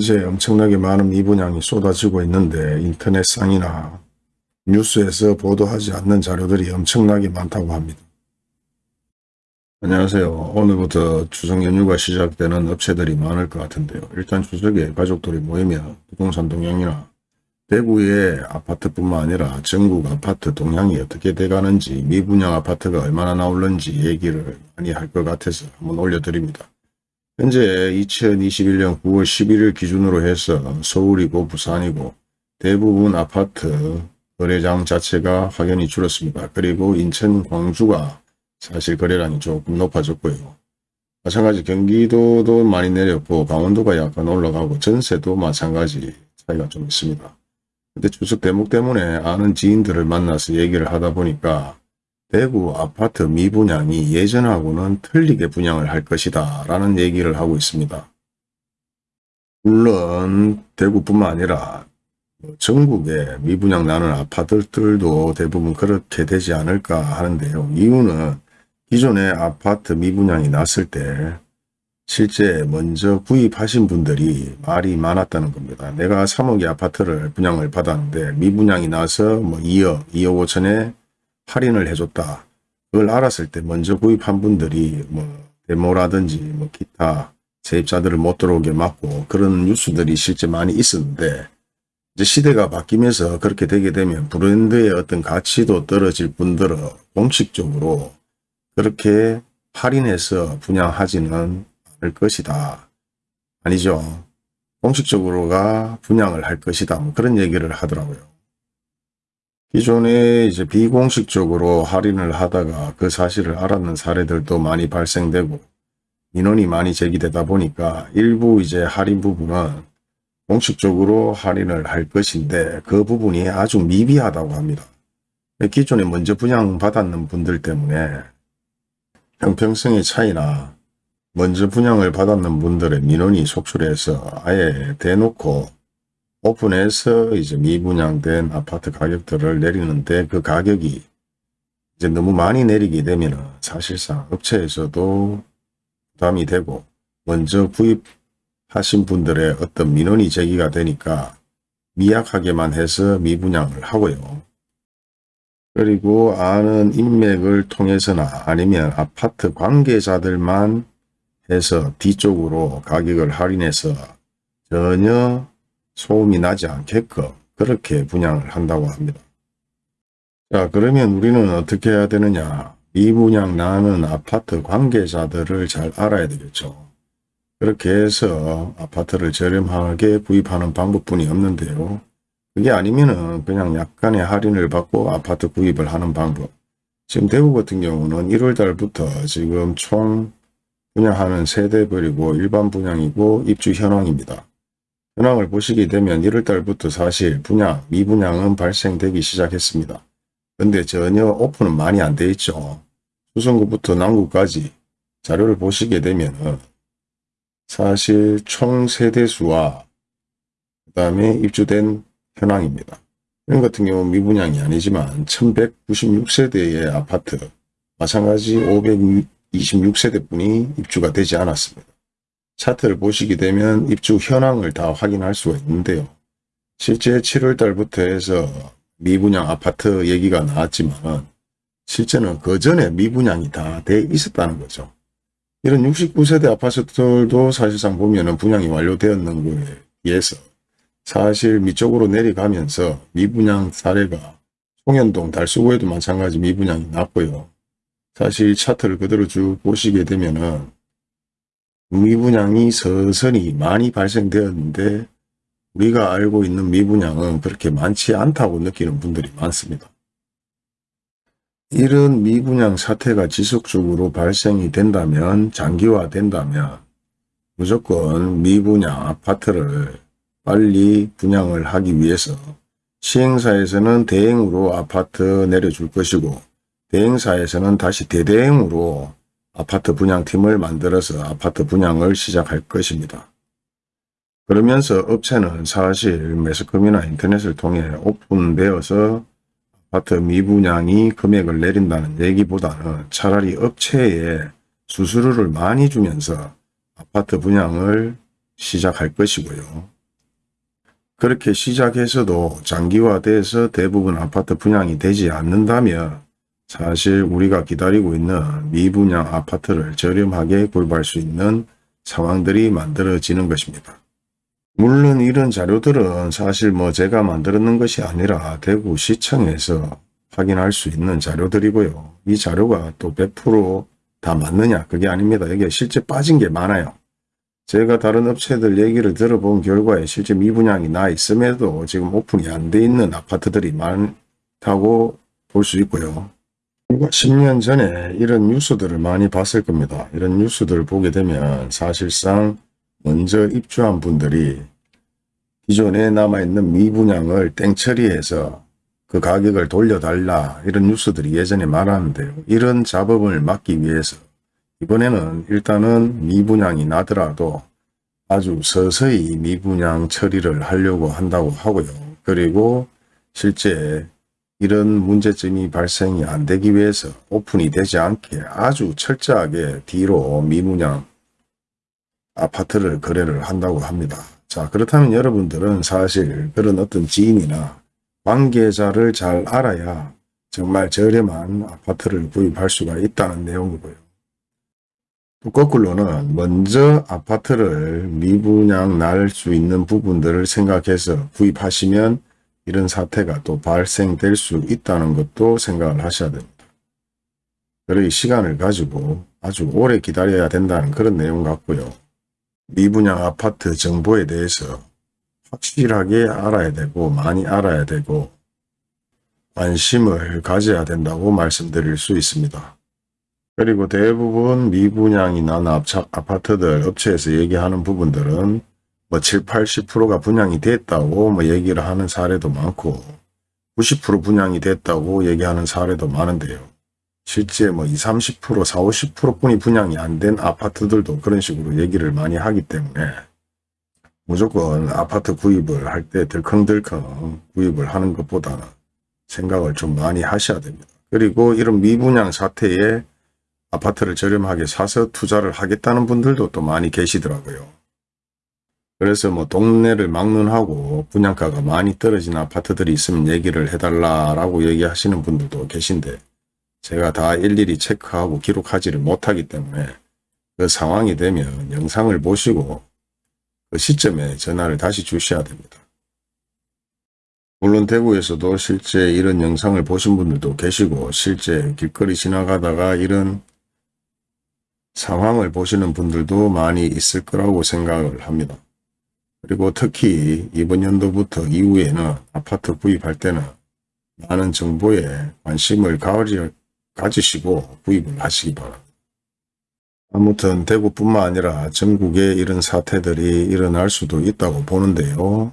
현재 엄청나게 많은 미분양이 쏟아지고 있는데 인터넷상이나 뉴스에서 보도하지 않는 자료들이 엄청나게 많다고 합니다. 안녕하세요. 오늘부터 추석 연휴가 시작되는 업체들이 많을 것 같은데요. 일단 추석에 가족들이 모이면 부동산 동향이나 대구의 아파트뿐만 아니라 전국 아파트 동향이 어떻게 돼가는지 미분양 아파트가 얼마나 나올는지 얘기를 많이 할 것 같아서 한번 올려드립니다. 현재 2021년 9월 11일 기준으로 해서 서울이고 부산이고 대부분 아파트 거래장 자체가 확연히 줄었습니다. 그리고 인천, 광주가 사실 거래량이 조금 높아졌고요. 마찬가지 경기도도 많이 내렸고 강원도가 약간 올라가고 전세도 마찬가지 차이가 좀 있습니다. 근데 추석 대목 때문에 아는 지인들을 만나서 얘기를 하다 보니까 대구 아파트 미분양이 예전하고는 틀리게 분양을 할 것이다 라는 얘기를 하고 있습니다. 물론 대구뿐만 아니라 전국에 미분양 나는 아파트들도 대부분 그렇게 되지 않을까 하는데요. 이유는 기존에 아파트 미분양이 났을 때 실제 먼저 구입하신 분들이 말이 많았다는 겁니다. 내가 3억의 아파트를 분양을 받았는데 미분양이 나서 뭐 2억, 2억 5천에 할인을 해줬다. 그걸 알았을 때 먼저 구입한 분들이 뭐 데모라든지 뭐 기타 세입자들을 못 들어오게 막고 그런 뉴스들이 실제 많이 있었는데 이제 시대가 바뀌면서 그렇게 되게 되면 브랜드의 어떤 가치도 떨어질 뿐더러 공식적으로 그렇게 할인해서 분양하지는 않을 것이다. 아니죠. 공식적으로가 분양을 할 것이다. 뭐 그런 얘기를 하더라고요. 기존에 이제 비공식적으로 할인을 하다가 그 사실을 알았는 사례들도 많이 발생되고 민원이 많이 제기되다 보니까 일부 이제 할인 부분은 공식적으로 할인을 할 것인데 그 부분이 아주 미비하다고 합니다. 기존에 먼저 분양받았는 분들 때문에 형평성의 차이나 먼저 분양을 받았는 분들의 민원이 속출해서 아예 대놓고 오픈해서 이제 미분양된 아파트 가격들을 내리는데 그 가격이 이제 너무 많이 내리게 되면 사실상 업체에서도 부담이 되고 먼저 구입하신 분들의 어떤 민원이 제기가 되니까 미약하게만 해서 미분양을 하고요. 그리고 아는 인맥을 통해서나 아니면 아파트 관계자들만 해서 뒤쪽으로 가격을 할인해서 전혀 소음이 나지 않게끔 그렇게 분양을 한다고 합니다. 자 그러면 우리는 어떻게 해야 되느냐 미분양 나는 아파트 관계자들을 잘 알아야 되겠죠. 그렇게 해서 아파트를 저렴하게 구입하는 방법뿐이 없는데요. 그게 아니면은 그냥 약간의 할인을 받고 아파트 구입을 하는 방법. 지금 대구 같은 경우는 1월 달부터 지금 총 분양하는 세대별이고 일반 분양이고 입주 현황입니다. 현황을 보시게 되면 1월달부터 사실 분양, 미분양은 발생되기 시작했습니다. 근데 전혀 오픈은 많이 안 돼 있죠. 수성구부터 남구까지 자료를 보시게 되면 사실 총 세대수와 그 다음에 입주된 현황입니다. 이런 같은 경우 미분양이 아니지만 1196세대의 아파트 마찬가지 526세대 분이 입주가 되지 않았습니다. 차트를 보시게 되면 입주 현황을 다 확인할 수가 있는데요. 실제 7월 달부터 해서 미분양 아파트 얘기가 나왔지만 실제는 그 전에 미분양이 다 돼 있었다는 거죠. 이런 69세대 아파트들도 사실상 보면 분양이 완료되었는 거에 비해서 사실 밑쪽으로 내려가면서 미분양 사례가 송현동 달수구에도 마찬가지 미분양이 났고요. 사실 차트를 그대로 쭉 보시게 되면은 미분양이 서서히 많이 발생되었는데 우리가 알고 있는 미분양은 그렇게 많지 않다고 느끼는 분들이 많습니다. 이런 미분양 사태가 지속적으로 발생이 된다면 장기화 된다면 무조건 미분양 아파트를 빨리 분양을 하기 위해서 시행사에서는 대행으로 아파트 내려줄 것이고 대행사에서는 다시 대대행으로 아파트 분양팀을 만들어서 아파트 분양을 시작할 것입니다. 그러면서 업체는 사실 매스컴이나 인터넷을 통해 오픈되어서 아파트 미분양이 금액을 내린다는 얘기보다는 차라리 업체에 수수료를 많이 주면서 아파트 분양을 시작할 것이고요. 그렇게 시작해서도 장기화돼서 대부분 아파트 분양이 되지 않는다면 사실 우리가 기다리고 있는 미분양 아파트를 저렴하게 구입할 수 있는 상황들이 만들어지는 것입니다. 물론 이런 자료들은 사실 뭐 제가 만들었는 것이 아니라 대구시청에서 확인할 수 있는 자료들이고요. 이 자료가 또 100%다 맞느냐 그게 아닙니다. 이게 실제 빠진 게 많아요. 제가 다른 업체들 얘기를 들어본 결과에 실제 미분양이 나 있음에도 지금 오픈이 안 돼 있는 아파트들이 많다고 볼 수 있고요. 불과 10년 전에 이런 뉴스들을 많이 봤을 겁니다. 이런 뉴스들을 보게 되면 사실상 먼저 입주한 분들이 기존에 남아있는 미분양을 땡처리해서 그 가격을 돌려달라 이런 뉴스들이 예전에 많았는데요. 이런 잡음을 막기 위해서 이번에는 일단은 미분양이 나더라도 아주 서서히 미분양 처리를 하려고 한다고 하고요. 그리고 실제 이런 문제점이 발생이 안 되기 위해서 오픈이 되지 않게 아주 철저하게 뒤로 미분양 아파트를 거래를 한다고 합니다. 자 그렇다면 여러분들은 사실 그런 어떤 지인이나 관계자를 잘 알아야 정말 저렴한 아파트를 구입할 수가 있다는 내용이고요. 또 거꾸로는 먼저 아파트를 미분양 날 수 있는 부분들을 생각해서 구입하시면 이런 사태가 또 발생될 수 있다는 것도 생각을 하셔야 됩니다. 그러기 시간을 가지고 아주 오래 기다려야 된다는 그런 내용 같고요. 미분양 아파트 정보에 대해서 확실하게 알아야 되고 많이 알아야 되고 관심을 가져야 된다고 말씀드릴 수 있습니다. 그리고 대부분 미분양이 난 아파트들 업체에서 얘기하는 부분들은 뭐 7, 80%가 분양이 됐다고 뭐 얘기를 하는 사례도 많고 90% 분양이 됐다고 얘기하는 사례도 많은데요. 실제 뭐 20, 30%, 40, 50%뿐이 분양이 안 된 아파트들도 그런 식으로 얘기를 많이 하기 때문에 무조건 아파트 구입을 할때 덜컹덜컹 구입을 하는 것보다는 생각을 좀 많이 하셔야 됩니다. 그리고 이런 미분양 사태에 아파트를 저렴하게 사서 투자를 하겠다는 분들도 또 많이 계시더라고요. 그래서 뭐 동네를 막론하고 분양가가 많이 떨어진 아파트들이 있으면 얘기를 해달라라고 얘기하시는 분들도 계신데 제가 다 일일이 체크하고 기록하지를 못하기 때문에 그 상황이 되면 영상을 보시고 그 시점에 전화를 다시 주셔야 됩니다. 물론 대구에서도 실제 이런 영상을 보신 분들도 계시고 실제 길거리 지나가다가 이런 상황을 보시는 분들도 많이 있을 거라고 생각을 합니다. 그리고 특히 이번 연도부터 이후에는 아파트 구입할 때는 많은 정보에 관심을 가지시고 구입을 하시기 바랍니다. 아무튼 대구뿐만 아니라 전국에 이런 사태들이 일어날 수도 있다고 보는데요.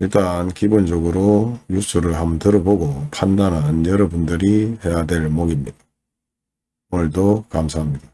일단 기본적으로 뉴스를 한번 들어보고 판단은 여러분들이 해야 될 목입니다. 오늘도 감사합니다.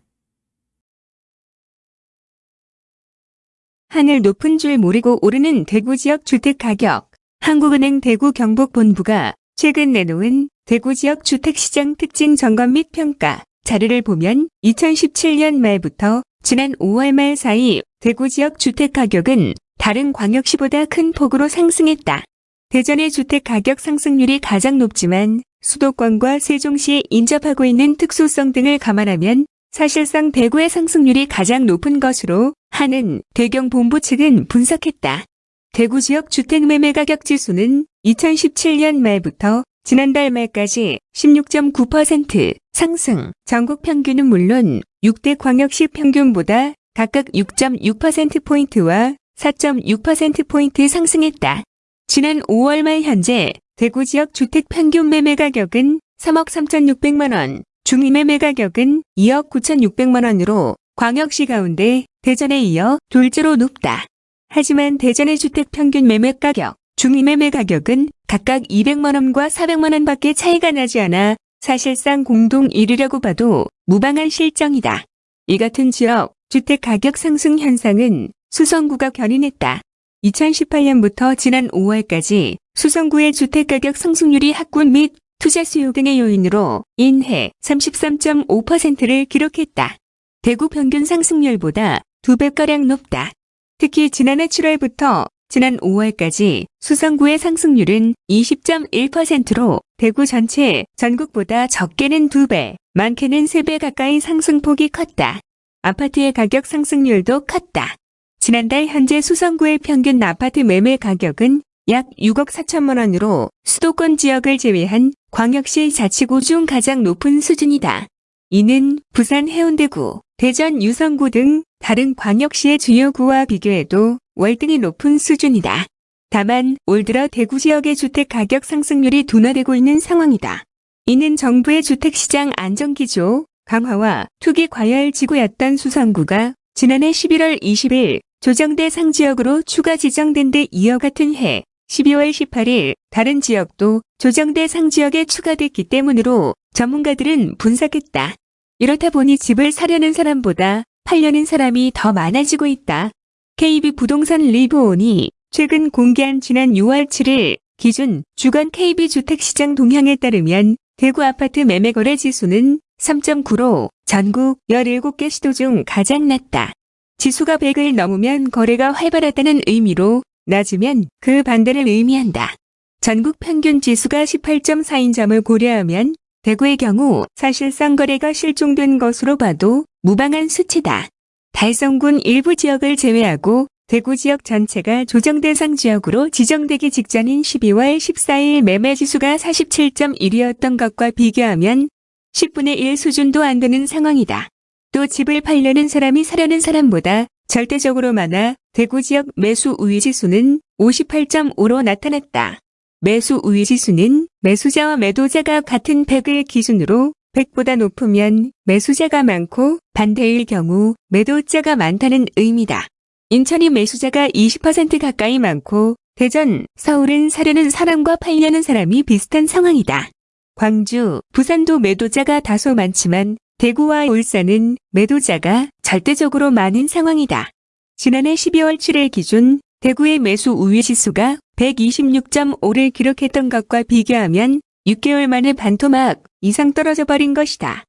하늘 높은 줄 모르고 오르는 대구 지역 주택 가격. 한국은행 대구 경북본부가 최근 내놓은 대구 지역 주택시장 특징 점검 및 평가 자료를 보면 2017년 말부터 지난 5월 말 사이 대구 지역 주택 가격은 다른 광역시보다 큰 폭으로 상승했다. 대전의 주택 가격 상승률이 가장 높지만 수도권과 세종시에 인접하고 있는 특수성 등을 감안하면 사실상 대구의 상승률이 가장 높은 것으로 하는 대경 본부 측은 분석했다. 대구 지역 주택 매매 가격 지수는 2017년 말부터 지난달 말까지 16.9% 상승, 전국 평균은 물론 6대 광역시 평균보다 각각 6.6%포인트와 4.6%포인트 상승했다. 지난 5월 말 현재 대구 지역 주택 평균 매매 가격은 3억 3,600만 원, 중매매 가격은 2억 9,600만 원으로 광역시 가운데 대전에 이어 둘째로 높다. 하지만 대전의 주택 평균 매매 가격, 중매매 가격은 각각 200만 원과 400만 원 밖에 차이가 나지 않아 사실상 공동 1위라고 봐도 무방한 실정이다. 이 같은 지역 주택 가격 상승 현상은 수성구가 견인했다. 2018년부터 지난 5월까지 수성구의 주택가격 상승률이 학군 및 투자 수요 등의 요인으로 인해 33.5%를 기록했다. 대구 평균 상승률보다 2배가량 높다. 특히 지난해 7월부터 지난 5월까지 수성구의 상승률은 20.1%로 대구 전체 전국보다 적게는 2배, 많게는 3배 가까이 상승폭이 컸다. 아파트의 가격 상승률도 컸다. 지난달 현재 수성구의 평균 아파트 매매 가격은 약 6억 4천만 원으로 수도권 지역을 제외한 광역시 자치구 중 가장 높은 수준이다. 이는 부산 해운대구, 대전 유성구 등 다른 광역시의 주요 구와 비교해도 월등히 높은 수준이다. 다만 올 들어 대구 지역의 주택 가격 상승률이 둔화되고 있는 상황이다. 이는 정부의 주택시장 안정기조 강화와 투기 과열 지구였던 수성구가 지난해 11월 20일 조정대 상지역으로 추가 지정된 데 이어 같은 해 12월 18일 다른 지역도 조정대 상지역에 추가됐기 때문으로 전문가들은 분석했다. 이렇다 보니 집을 사려는 사람보다 팔려는 사람이 더 많아지고 있다. KB 부동산 리브온이 최근 공개한 지난 6월 7일 기준 주간 KB 주택시장 동향에 따르면 대구 아파트 매매 거래 지수는 3.9로 전국 17개 시도 중 가장 낮다. 지수가 100을 넘으면 거래가 활발하다는 의미로 낮으면 그 반대를 의미한다. 전국 평균 지수가 18.4인 점을 고려하면 대구의 경우 사실상 거래가 실종된 것으로 봐도 무방한 수치다. 달성군 일부 지역을 제외하고 대구 지역 전체가 조정 대상 지역으로 지정되기 직전인 12월 14일 매매 지수가 47.1이었던 것과 비교하면 10분의 1 수준도 안 되는 상황이다. 또 집을 팔려는 사람이 사려는 사람보다 절대적으로 많아 대구 지역 매수 우위 지수는 58.5로 나타났다. 매수 우위 지수는 매수자와 매도자가 같은 100을 기준으로 100보다 높으면 매수자가 많고 반대일 경우 매도자가 많다는 의미다. 인천이 매수자가 20% 가까이 많고 대전, 서울은 사려는 사람과 팔려는 사람이 비슷한 상황이다. 광주, 부산도 매도자가 다소 많지만 대구와 울산은 매도자가 절대적으로 많은 상황이다. 지난해 12월 7일 기준 대구의 매수 우위 지수가 126.5를 기록했던 것과 비교하면 6개월 만에 반토막 이상 떨어져 버린 것이다.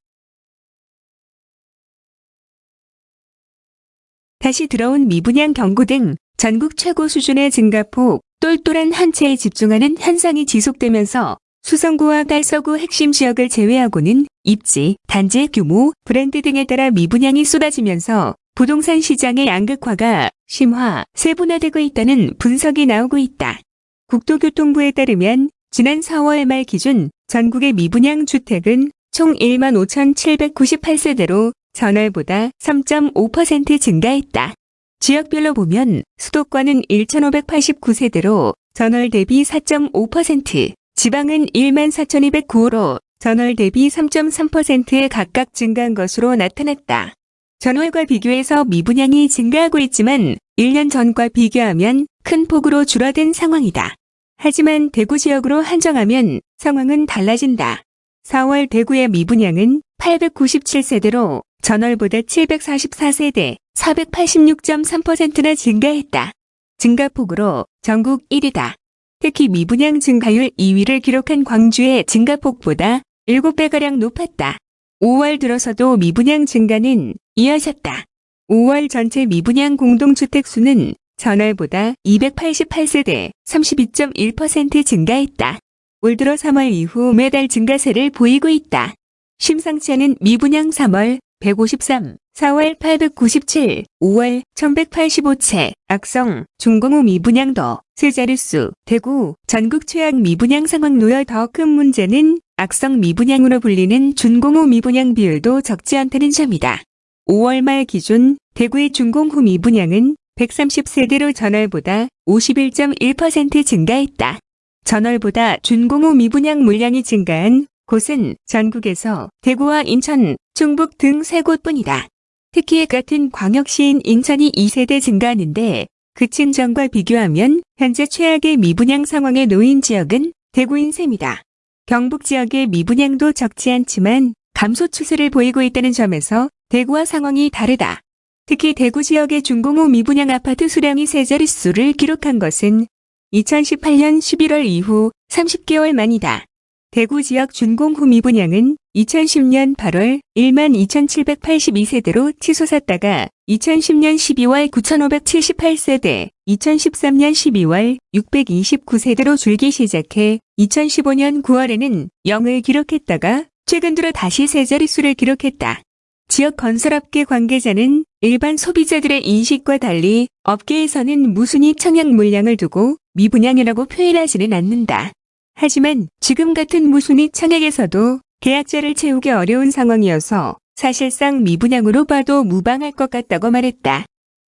다시 들어온 미분양 경고 등 전국 최고 수준의 증가폭, 똘똘한 한 채에 집중하는 현상이 지속되면서 수성구와 달서구 핵심 지역을 제외하고는 입지, 단지 규모, 브랜드 등에 따라 미분양이 쏟아지면서 부동산 시장의 양극화가 심화, 세분화되고 있다는 분석이 나오고 있다. 국토교통부에 따르면 지난 4월 말 기준 전국의 미분양 주택은 총 1만 5,798세대로 전월보다 3.5% 증가했다. 지역별로 보면 수도권은 1,589세대로 전월 대비 4.5%, 지방은 1만 4,209호로 전월 대비 3.3%에 각각 증가한 것으로 나타났다. 전월과 비교해서 미분양이 증가하고 있지만 1년 전과 비교하면 큰 폭으로 줄어든 상황이다. 하지만 대구 지역으로 한정하면 상황은 달라진다. 4월 대구의 미분양은 897세대로 전월보다 744세대, 486.3%나 증가했다. 증가폭으로 전국 1위다. 특히 미분양 증가율 2위를 기록한 광주의 증가폭보다 7배가량 높았다. 5월 들어서도 미분양 증가는 이어졌다. 5월 전체 미분양 공동주택 수는 전월보다 288세대 32.1% 증가했다. 올 들어 3월 이후 매달 증가세를 보이고 있다. 심상치 않은 미분양 3월 153, 4월 897, 5월 1185채, 악성, 중공후 미분양도, 세 자릿수, 대구, 전국 최악 미분양 상황 놓여 더 큰 문제는 악성 미분양으로 불리는 준공후 미분양 비율도 적지 않다는 점이다. 5월 말 기준 대구의 준공후 미분양은 130세대로 전월보다 51.1% 증가했다. 전월보다 준공후 미분양 물량이 증가한 곳은 전국에서 대구와 인천, 충북 등 세 곳뿐이다. 특히 같은 광역시인 인천이 2세대 증가하는데 그친 전과 비교하면 현재 최악의 미분양 상황에 놓인 지역은 대구인 셈이다. 경북 지역의 미분양도 적지 않지만 감소 추세를 보이고 있다는 점에서 대구와 상황이 다르다. 특히 대구 지역의 준공후 미분양 아파트 수량이 세 자릿수를 기록한 것은 2018년 11월 이후 30개월 만이다. 대구 지역 준공후 미분양은 2010년 8월 12,782세대로 치솟았다가 2010년 12월 9,578세대, 2013년 12월 629세대로 줄기 시작해 2015년 9월에는 0을 기록했다가 최근 들어 다시 세 자릿수를 기록했다. 지역 건설업계 관계자는 일반 소비자들의 인식과 달리 업계에서는 무순위 청약 물량을 두고 미분양이라고 표현하지는 않는다. 하지만 지금 같은 무순위 청약에서도 계약자를 채우기 어려운 상황이어서 사실상 미분양으로 봐도 무방할 것 같다고 말했다.